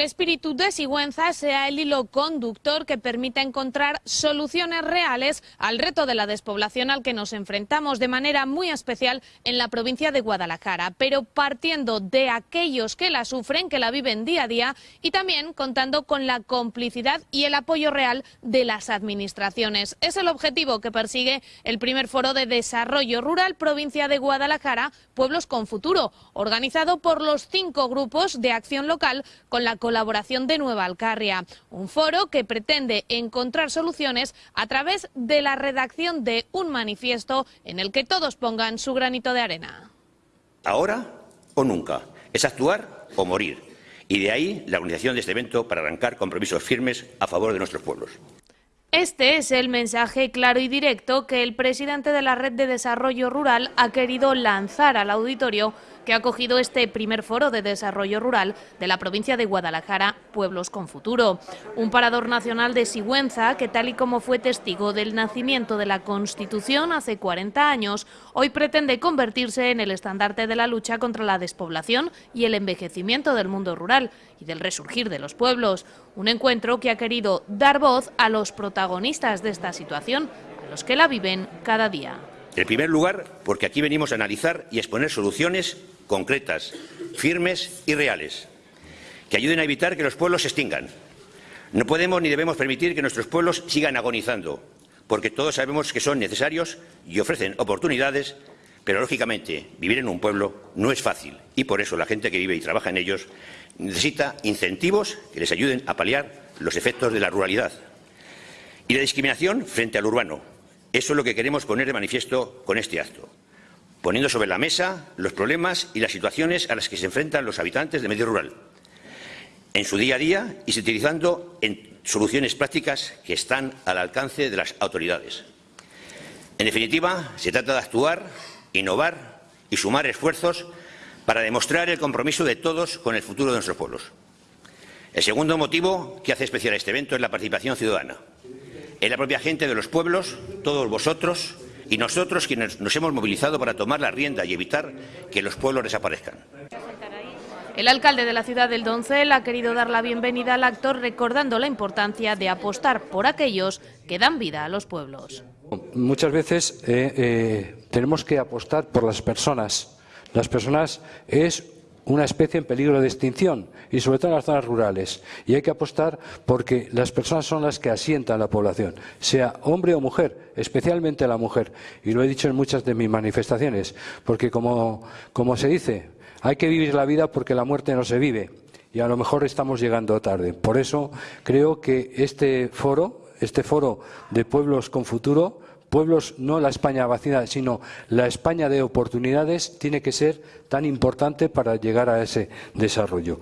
el espíritu de Sigüenza sea el hilo conductor que permita encontrar soluciones reales al reto de la despoblación al que nos enfrentamos de manera muy especial en la provincia de Guadalajara, pero partiendo de aquellos que la sufren, que la viven día a día y también contando con la complicidad y el apoyo real de las administraciones. Es el objetivo que persigue el primer foro de desarrollo rural provincia de Guadalajara, Pueblos con Futuro, organizado por los cinco grupos de acción local con la colaboración de Nueva Alcarria. Un foro que pretende encontrar soluciones a través de la redacción de un manifiesto en el que todos pongan su granito de arena. Ahora o nunca. Es actuar o morir. Y de ahí la organización de este evento para arrancar compromisos firmes a favor de nuestros pueblos. Este es el mensaje claro y directo que el presidente de la Red de Desarrollo Rural ha querido lanzar al auditorio que ha acogido este primer foro de desarrollo rural de la provincia de Guadalajara, Pueblos con Futuro. Un parador nacional de Sigüenza que, tal y como fue testigo del nacimiento de la Constitución hace 40 años, hoy pretende convertirse en el estandarte de la lucha contra la despoblación y el envejecimiento del mundo rural y del resurgir de los pueblos. Un encuentro que ha querido dar voz a los protagonistas de esta situación, a los que la viven cada día. En primer lugar, porque aquí venimos a analizar y exponer soluciones concretas, firmes y reales, que ayuden a evitar que los pueblos se extingan. No podemos ni debemos permitir que nuestros pueblos sigan agonizando, porque todos sabemos que son necesarios y ofrecen oportunidades, pero lógicamente vivir en un pueblo no es fácil y por eso la gente que vive y trabaja en ellos necesita incentivos que les ayuden a paliar los efectos de la ruralidad. Y la discriminación frente al urbano, eso es lo que queremos poner de manifiesto con este acto, poniendo sobre la mesa los problemas y las situaciones a las que se enfrentan los habitantes del medio rural, en su día a día y utilizando en soluciones prácticas que están al alcance de las autoridades. En definitiva, se trata de actuar, innovar y sumar esfuerzos para demostrar el compromiso de todos con el futuro de nuestros pueblos. El segundo motivo que hace especial este evento es la participación ciudadana es la propia gente de los pueblos, todos vosotros y nosotros quienes nos hemos movilizado para tomar la rienda y evitar que los pueblos desaparezcan. El alcalde de la ciudad del Doncel ha querido dar la bienvenida al actor recordando la importancia de apostar por aquellos que dan vida a los pueblos. Muchas veces eh, eh, tenemos que apostar por las personas. Las personas es una especie en peligro de extinción y sobre todo en las zonas rurales. Y hay que apostar porque las personas son las que asientan la población, sea hombre o mujer, especialmente la mujer. Y lo he dicho en muchas de mis manifestaciones, porque como, como se dice, hay que vivir la vida porque la muerte no se vive. Y a lo mejor estamos llegando tarde. Por eso creo que este foro, este foro de pueblos con futuro, pueblos, no la España vacía, sino la España de oportunidades, tiene que ser tan importante para llegar a ese desarrollo.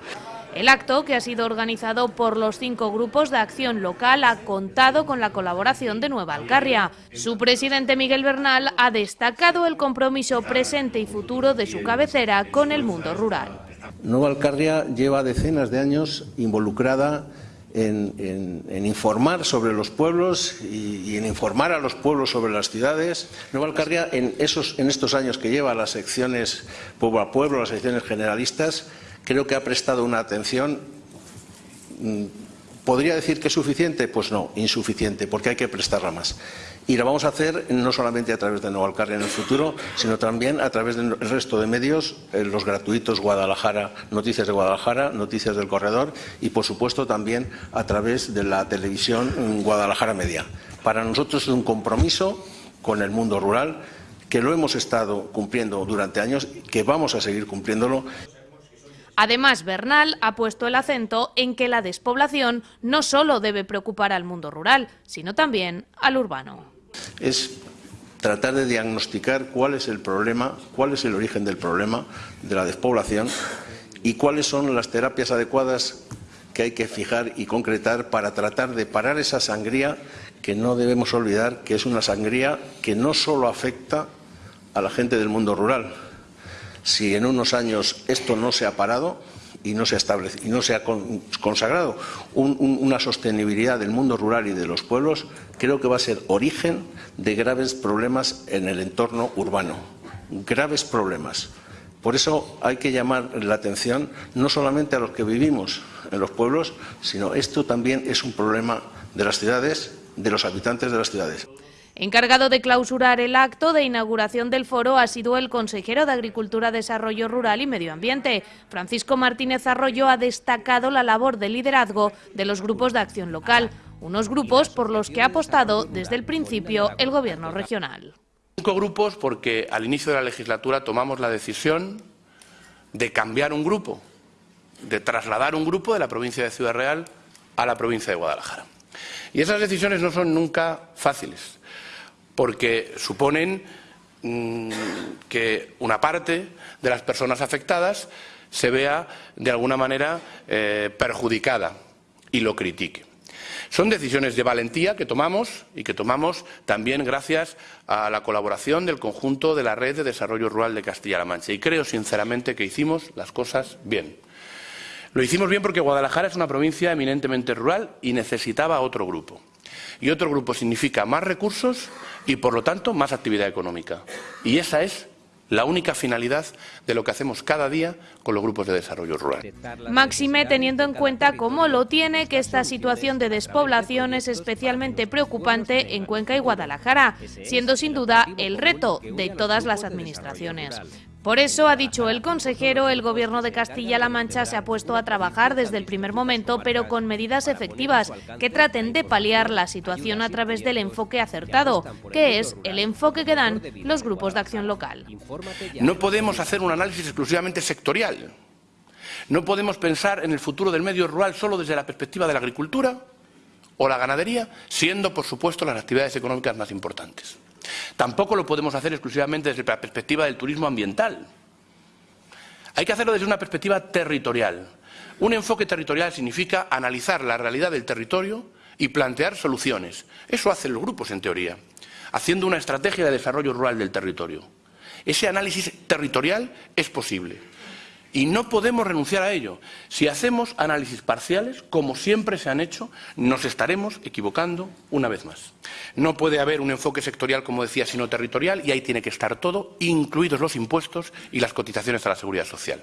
El acto, que ha sido organizado por los cinco grupos de acción local, ha contado con la colaboración de Nueva Alcarria. Su presidente Miguel Bernal ha destacado el compromiso presente y futuro de su cabecera con el mundo rural. Nueva Alcarria lleva decenas de años involucrada en, informar sobre los pueblos y, en informar a los pueblos sobre las ciudades. Nueva Alcarria, en, esos, en estos años que lleva las secciones pueblo a pueblo, las secciones generalistas, creo que ha prestado una atención mm, ¿Podría decir que es suficiente? Pues no, insuficiente, porque hay que prestarla más. Y lo vamos a hacer no solamente a través de Nueva Alcarria en el futuro, sino también a través del resto de medios, eh, los gratuitos Guadalajara, Noticias de Guadalajara, Noticias del Corredor y, por supuesto, también a través de la televisión Guadalajara Media. Para nosotros es un compromiso con el mundo rural que lo hemos estado cumpliendo durante años, que vamos a seguir cumpliéndolo. Además, Bernal ha puesto el acento en que la despoblación no solo debe preocupar al mundo rural, sino también al urbano. Es tratar de diagnosticar cuál es el problema, cuál es el origen del problema de la despoblación y cuáles son las terapias adecuadas que hay que fijar y concretar para tratar de parar esa sangría que no debemos olvidar que es una sangría que no solo afecta a la gente del mundo rural, si en unos años esto no se ha parado y no se ha, y no se ha consagrado una sostenibilidad del mundo rural y de los pueblos, creo que va a ser origen de graves problemas en el entorno urbano. Graves problemas. Por eso hay que llamar la atención no solamente a los que vivimos en los pueblos, sino esto también es un problema de las ciudades, de los habitantes de las ciudades. Encargado de clausurar el acto de inauguración del foro ha sido el consejero de Agricultura, Desarrollo Rural y Medio Ambiente. Francisco Martínez Arroyo ha destacado la labor de liderazgo de los grupos de acción local, unos grupos por los que ha apostado desde el principio el Gobierno regional. Cinco grupos porque al inicio de la legislatura tomamos la decisión de cambiar un grupo, de trasladar un grupo de la provincia de Ciudad Real a la provincia de Guadalajara. Y esas decisiones no son nunca fáciles, porque suponen mm, que una parte de las personas afectadas se vea de alguna manera eh, perjudicada y lo critique. Son decisiones de valentía que tomamos y que tomamos también gracias a la colaboración del conjunto de la Red de Desarrollo Rural de Castilla-La Mancha. Y creo sinceramente que hicimos las cosas bien. Lo hicimos bien porque Guadalajara es una provincia eminentemente rural y necesitaba otro grupo. Y otro grupo significa más recursos y, por lo tanto, más actividad económica. Y esa es la única finalidad de lo que hacemos cada día con los grupos de desarrollo rural. Máxime teniendo en cuenta cómo lo tiene que esta situación de despoblación es especialmente preocupante en Cuenca y Guadalajara, siendo sin duda el reto de todas las administraciones. Por eso, ha dicho el consejero, el Gobierno de Castilla-La Mancha se ha puesto a trabajar desde el primer momento, pero con medidas efectivas que traten de paliar la situación a través del enfoque acertado, que es el enfoque que dan los grupos de acción local. No podemos hacer un análisis exclusivamente sectorial. No podemos pensar en el futuro del medio rural solo desde la perspectiva de la agricultura o la ganadería, siendo, por supuesto, las actividades económicas más importantes. Tampoco lo podemos hacer exclusivamente desde la perspectiva del turismo ambiental. Hay que hacerlo desde una perspectiva territorial. Un enfoque territorial significa analizar la realidad del territorio y plantear soluciones. Eso hacen los grupos, en teoría, haciendo una estrategia de desarrollo rural del territorio. Ese análisis territorial es posible. Y no podemos renunciar a ello. Si hacemos análisis parciales, como siempre se han hecho, nos estaremos equivocando una vez más. No puede haber un enfoque sectorial, como decía, sino territorial, y ahí tiene que estar todo, incluidos los impuestos y las cotizaciones a la seguridad social.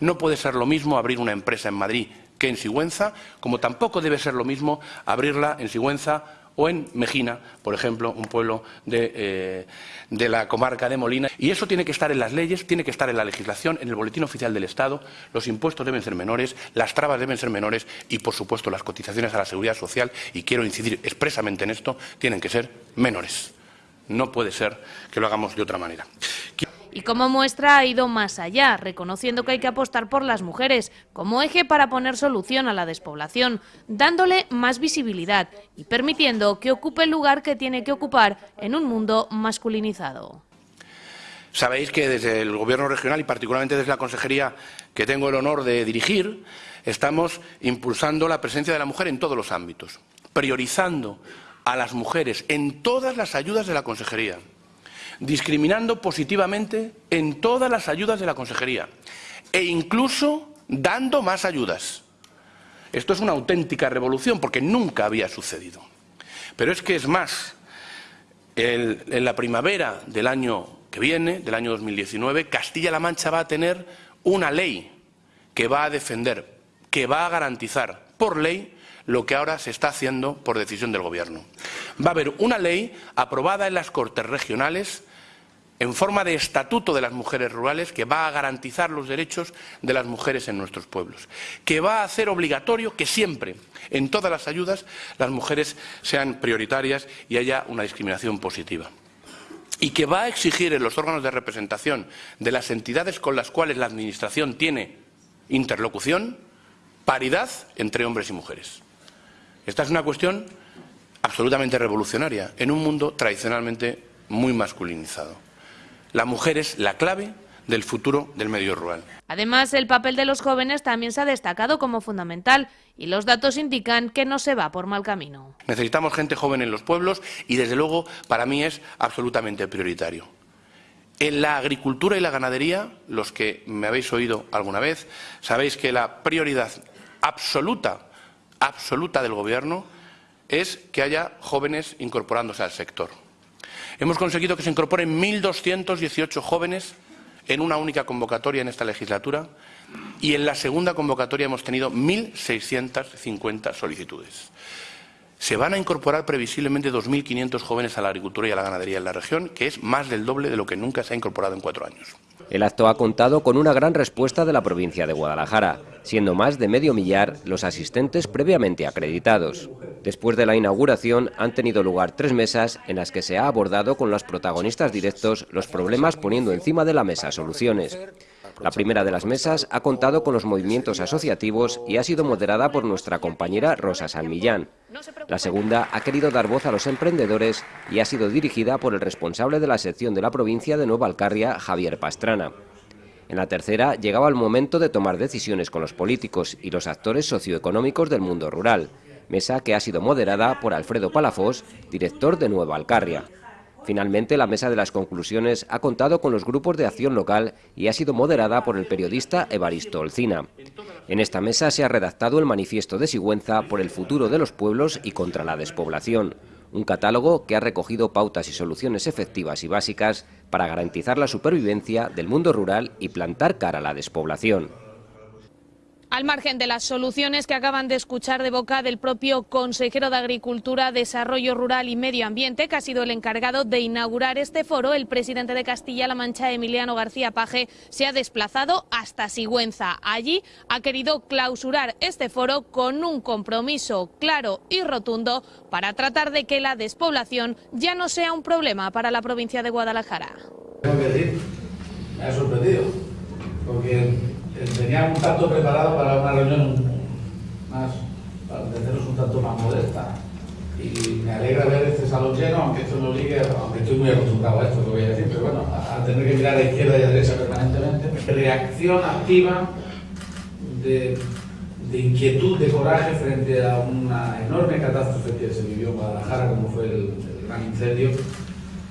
No puede ser lo mismo abrir una empresa en Madrid que en Sigüenza, como tampoco debe ser lo mismo abrirla en Sigüenza o en Mejina, por ejemplo, un pueblo eh, de, la comarca de Molina. Y eso tiene que estar en las leyes, tiene que estar en la legislación, en el boletín oficial del Estado. Los impuestos deben ser menores, las trabas deben ser menores y, por supuesto, las cotizaciones a la seguridad social, y quiero incidir expresamente en esto, tienen que ser menores. No puede ser que lo hagamos de otra manera. Y como muestra ha ido más allá, reconociendo que hay que apostar por las mujeres como eje para poner solución a la despoblación, dándole más visibilidad y permitiendo que ocupe el lugar que tiene que ocupar en un mundo masculinizado. Sabéis que desde el Gobierno regional y particularmente desde la consejería que tengo el honor de dirigir, estamos impulsando la presencia de la mujer en todos los ámbitos, priorizando a las mujeres en todas las ayudas de la consejería discriminando positivamente en todas las ayudas de la consejería e incluso dando más ayudas. Esto es una auténtica revolución porque nunca había sucedido. Pero es que es más, en la primavera del año que viene, del año 2019, Castilla-La Mancha va a tener una ley que va a defender, que va a garantizar por ley lo que ahora se está haciendo por decisión del Gobierno. Va a haber una ley aprobada en las Cortes Regionales en forma de estatuto de las mujeres rurales que va a garantizar los derechos de las mujeres en nuestros pueblos, que va a hacer obligatorio que siempre, en todas las ayudas, las mujeres sean prioritarias y haya una discriminación positiva y que va a exigir en los órganos de representación de las entidades con las cuales la Administración tiene interlocución paridad entre hombres y mujeres. Esta es una cuestión absolutamente revolucionaria en un mundo tradicionalmente muy masculinizado. La mujer es la clave del futuro del medio rural. Además, el papel de los jóvenes también se ha destacado como fundamental y los datos indican que no se va por mal camino. Necesitamos gente joven en los pueblos y, desde luego, para mí es absolutamente prioritario. En la agricultura y la ganadería, los que me habéis oído alguna vez, sabéis que la prioridad absoluta, absoluta del Gobierno es que haya jóvenes incorporándose al sector. Hemos conseguido que se incorporen 1.218 jóvenes en una única convocatoria en esta legislatura y en la segunda convocatoria hemos tenido 1.650 solicitudes. Se van a incorporar previsiblemente 2.500 jóvenes a la agricultura y a la ganadería en la región, que es más del doble de lo que nunca se ha incorporado en cuatro años. El acto ha contado con una gran respuesta de la provincia de Guadalajara, siendo más de medio millar los asistentes previamente acreditados. Después de la inauguración han tenido lugar tres mesas en las que se ha abordado con los protagonistas directos los problemas poniendo encima de la mesa soluciones. La primera de las mesas ha contado con los movimientos asociativos y ha sido moderada por nuestra compañera Rosa San Millán. La segunda ha querido dar voz a los emprendedores y ha sido dirigida por el responsable de la sección de la provincia de Nueva Alcarria, Javier Pastrana. En la tercera llegaba el momento de tomar decisiones con los políticos y los actores socioeconómicos del mundo rural, mesa que ha sido moderada por Alfredo Palafós, director de Nueva Alcarria. Finalmente, la mesa de las conclusiones ha contado con los grupos de acción local y ha sido moderada por el periodista Evaristo Olcina. En esta mesa se ha redactado el manifiesto de Sigüenza por el futuro de los pueblos y contra la despoblación, un catálogo que ha recogido pautas y soluciones efectivas y básicas para garantizar la supervivencia del mundo rural y plantar cara a la despoblación. Al margen de las soluciones que acaban de escuchar de boca del propio consejero de Agricultura, Desarrollo Rural y Medio Ambiente, que ha sido el encargado de inaugurar este foro, el presidente de Castilla-La Mancha, Emiliano García Paje, se ha desplazado hasta Sigüenza. Allí ha querido clausurar este foro con un compromiso claro y rotundo para tratar de que la despoblación ya no sea un problema para la provincia de Guadalajara. Me ha sorprendido, porque tenía un tanto preparado para una reunión más, para entendernos un tanto más modesta. Y me alegra ver este salón lleno, aunque esto no ligue, aunque estoy muy acostumbrado a esto que voy a decir, pero bueno, a, tener que mirar a izquierda y a derecha permanentemente. Reacción activa de, inquietud, de coraje frente a una enorme catástrofe que se vivió en Guadalajara, como fue el gran incendio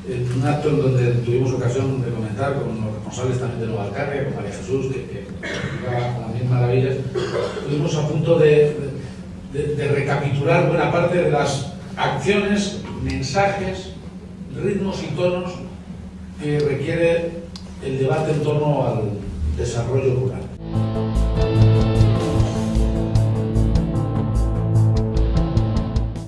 un acto en donde tuvimos ocasión de comentar con los responsables también de Nueva Alcarria, con María Jesús, que, que las mismas maravillas, estuvimos a punto de, de, de, recapitular buena parte de las acciones, mensajes, ritmos y tonos que requiere el debate en torno al desarrollo rural.